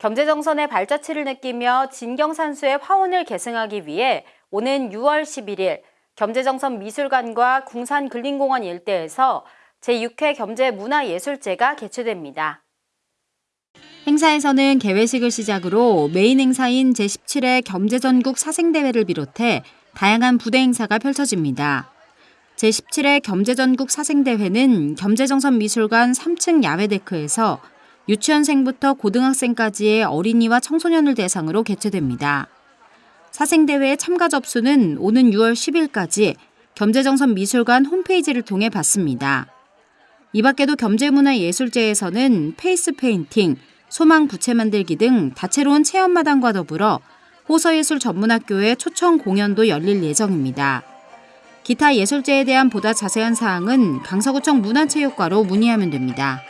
경제정선의 발자취를 느끼며 진경산수의 화원을 계승하기 위해 오는 6월 11일 경제정선 미술관과 궁산근린공원 일대에서 제6회 경제문화예술제가 개최됩니다. 행사에서는 개회식을 시작으로 메인 행사인 제17회 경제전국 사생대회를 비롯해 다양한 부대 행사가 펼쳐집니다. 제17회 경제전국 사생대회는 경제정선 미술관 3층 야외데크에서 유치원생부터 고등학생까지의 어린이와 청소년을 대상으로 개최됩니다. 사생대회 참가 접수는 오는 6월 10일까지 겸재정선 미술관 홈페이지를 통해 받습니다. 이 밖에도 겸재문화예술제에서는 페이스 페인팅, 소망 부채 만들기 등 다채로운 체험마당과 더불어 호서예술 전문학교의 초청 공연도 열릴 예정입니다. 기타 예술제에 대한 보다 자세한 사항은 강서구청 문화체육과로 문의하면 됩니다.